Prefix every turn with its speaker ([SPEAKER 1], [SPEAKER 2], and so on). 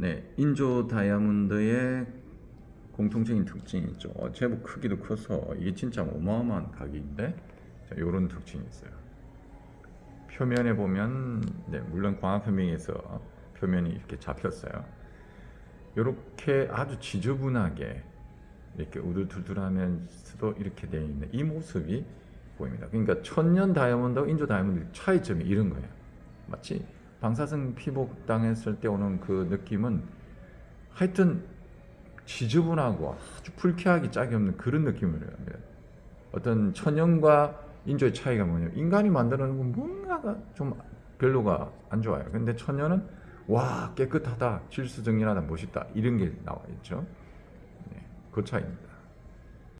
[SPEAKER 1] 네, 인조 다이아몬드의 공통적인 특징이 있죠. 어, 제법 크기도 커서 이게 진짜 어마어마한 가격인데 자, 이런 특징이 있어요. 표면에 보면 네, 물론 광학 표면에서 표면이 이렇게 잡혔어요. 이렇게 아주 지저분하게 이렇게 우둘투둘하면서도 이렇게 되어 있는 이 모습이 보입니다. 그러니까 천년 다이아몬드와 인조 다이아몬드 차이점이 이런 거예요. 마치 방사성 피복 당했을 때 오는 그 느낌은 하여튼 지저분하고 아주 불쾌하기 짝이 없는 그런 느낌을 합니다. 어떤 천연과 인조의 차이가 뭐냐면 인간이 만드는 건 뭔가가 좀 별로가 안 좋아요. 근데 천연은 와 깨끗하다, 질서정연하다, 멋있다 이런 게 나와 있죠. 네, 그 차이입니다.